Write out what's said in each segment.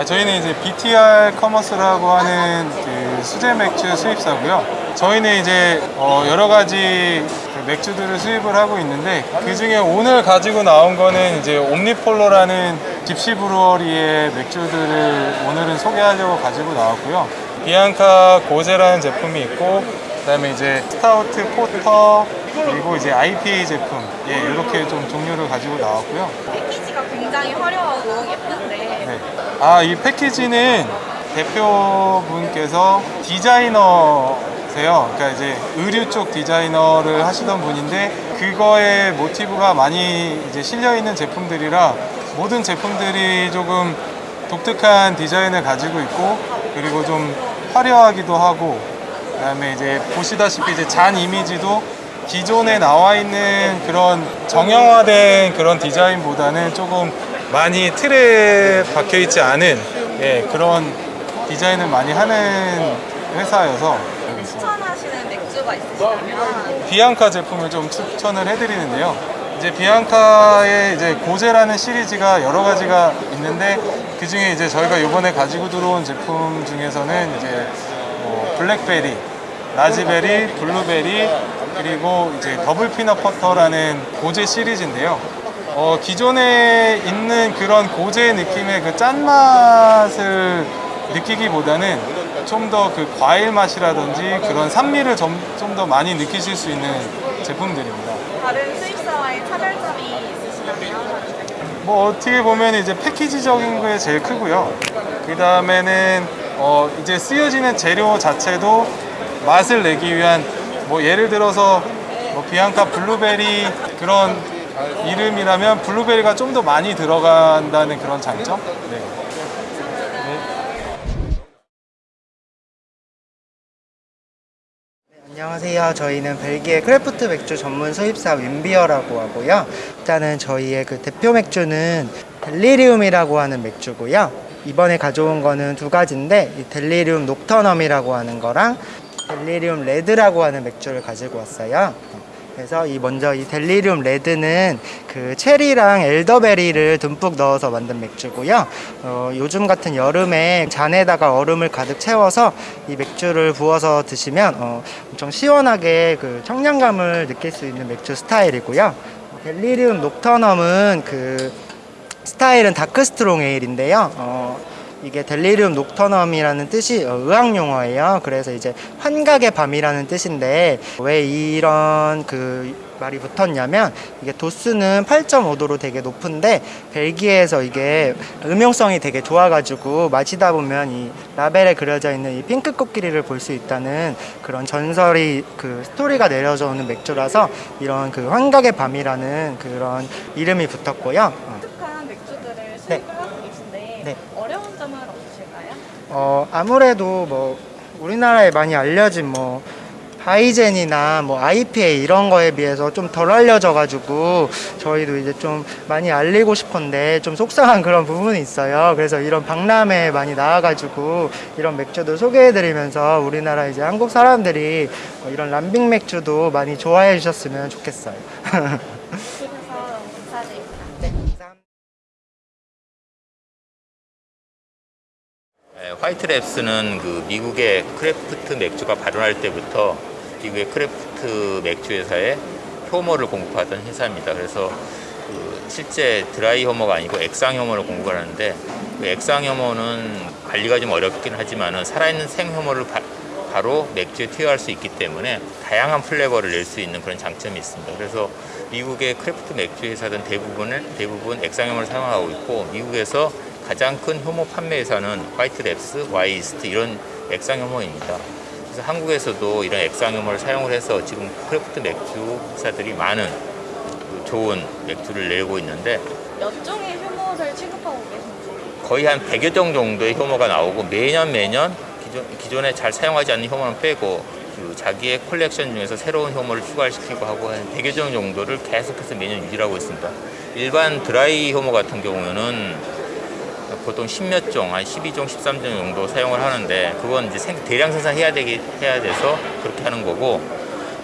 아, 저희는 이제 BTR 커머스라고 하는 그 수제 맥주 수입사고요. 저희는 이제 어, 여러 가지 그 맥주들을 수입을 하고 있는데 그 중에 오늘 가지고 나온 거는 이제 옴니폴로라는 gypsy brewery의 맥주들을 오늘은 소개하려고 가지고 나왔고요. 비앙카 고제라는 제품이 있고 그다음에 이제 스타우트 포터 그리고 이제 IPA 제품 예 이렇게 좀 종류를 가지고 나왔고요. 패키지가 굉장히 화려하고 예쁜데 네. 아, 이 패키지는 대표분께서 디자이너세요. 그러니까 이제 의류 쪽 디자이너를 하시던 분인데 그거에 모티브가 많이 이제 실려 있는 제품들이라 모든 제품들이 조금 독특한 디자인을 가지고 있고 그리고 좀 화려하기도 하고 그 다음에 이제 보시다시피 이제 잔 이미지도 기존에 나와 있는 그런 정형화된 그런 디자인보다는 조금 많이 틀에 박혀 있지 않은 예, 그런 디자인을 많이 하는 회사여서. 추천하시는 맥주가 있으시다면 비앙카 제품을 좀 추천을 해드리는데요. 이제 비앙카의 이제 고제라는 시리즈가 여러 가지가 있는데 그 중에 이제 저희가 이번에 가지고 들어온 제품 중에서는 이제 뭐 블랙베리, 라즈베리, 블루베리 그리고 이제 double peanut butter라는 고제 시리즈인데요. 어, 기존에 있는 그런 고제 느낌의 그 짠맛을 느끼기보다는 좀 더 그 과일 맛이라든지 그런 산미를 좀더 많이 느끼실 수 있는 제품들입니다. 다른 수입사와의 차별점이 있으시다면 뭐 어떻게 보면 이제 패키지적인 게 제일 크고요. 그 다음에는 어 이제 쓰여지는 재료 자체도 맛을 내기 위한 뭐 예를 들어서 뭐 비앙카 블루베리 그런 이름이라면 블루베리가 좀 더 많이 들어간다는 그런 장점. 네. 안녕하세요. 저희는 벨기에 craft 맥주 전문 수입사 윈비어라고 하고요. 일단은 저희의 그 대표 맥주는 델리리움이라고 하는 맥주고요. 이번에 가져온 거는 두 가지인데 이 델리리움 녹터넘이라고 하는 거랑 델리리움 레드라고 하는 맥주를 가지고 왔어요. 그래서 이 먼저 이 델리리움 레드는 그 체리랑 엘더베리를 듬뿍 넣어서 만든 맥주고요. 어, 요즘 같은 여름에 잔에다가 얼음을 가득 채워서 이 맥주를 부어서 드시면 어, 엄청 시원하게 그 청량감을 느낄 수 있는 맥주 스타일이고요. 델리리움 녹터넘은 그 스타일은 dark strong ale인데요. 어, 이게 델리리움 녹터넘이라는 뜻이 어, 의학 용어예요. 그래서 이제 환각의 밤이라는 뜻인데 왜 이런 그 말이 붙었냐면 이게 도수는 8.5도로 되게 높은데 벨기에에서 이게 음용성이 되게 좋아가지고 마시다 보면 이 라벨에 그려져 있는 이 핑크 코끼리를 볼 수 있다는 그런 전설이 그 스토리가 내려져 오는 맥주라서 이런 그 환각의 밤이라는 그런 이름이 붙었고요. 어. 독특한 맥주들을 수입을 하고 계신데 네. 어려운 점은 없으실까요? 어 아무래도 뭐 우리나라에 많이 알려진 뭐 바이젠이나 뭐 IPA 이런 거에 비해서 좀 덜 알려져 가지고 저희도 이제 좀 많이 알리고 싶은데 좀 속상한 그런 부분이 있어요. 그래서 이런 박람회에 많이 나와 가지고 이런 맥주도 소개해 드리면서 우리나라 이제 한국 사람들이 어, 이런 lambic 맥주도 많이 좋아해 주셨으면 좋겠어요. 화이트랩스는 그 미국의 craft 맥주가 발효할 때부터 미국의 craft 맥주 회사에 효모를 공급하던 회사입니다. 그래서 그 실제 드라이 효모가 아니고 액상 효모를 공급을 하는데 그 액상 효모는 관리가 좀 어렵긴 하지만은 살아있는 생 효모를 바, 바로 맥주에 투여할 수 있기 때문에 다양한 flavor를 낼 수 있는 그런 장점이 있습니다. 그래서 미국의 craft 맥주 회사들은 대부분을 대부분 액상 효모를 사용하고 있고 미국에서 가장 큰 효모 판매 회사는 화이트랩스, 와이스트 이런 액상 효모입니다. 그래서 한국에서도 이런 액상 효모를 사용을 해서 지금 craft 맥주 회사들이 많은 그 좋은 맥주를 내고 있는데 몇 종의 효모를 취급하고 계신지 거의 한 100여 종 정도의 효모가 나오고 매년 매년 기존, 기존에 잘 사용하지 않는 효모는 빼고 그 자기의 콜렉션 중에서 새로운 효모를 추가시키고 하고 한 100여 종 정도를 계속해서 매년 유지하고 있습니다. 일반 드라이 효모 같은 경우는 보통 10몇 종, 한 12종, 13종 정도 사용을 하는데 그건 이제 생- 대량 생산해야 되기 해야 돼서 그렇게 하는 거고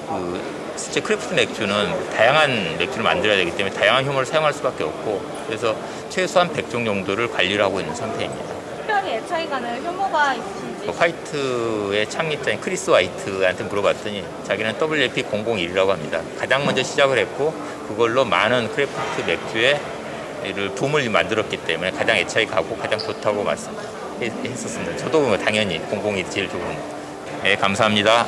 그 실제 craft 맥주는 다양한 맥주를 만들어야 되기 때문에 다양한 효모를 사용할 수밖에 없고 그래서 최소한 100종 정도를 관리를 하고 있는 상태입니다. 특별히 애착이 가는 효모가 있으신지 화이트의 창립자인 크리스 화이트한테 물어봤더니 자기는 WLP001이라고 합니다. 가장 먼저 시작을 했고 그걸로 많은 craft 맥주에 를 붐을 만들었기 때문에 가장 애착이 가고 가장 좋다고 말씀했었습니다. 저도 뭐 당연히 001이 제일 좋은. 네, 감사합니다.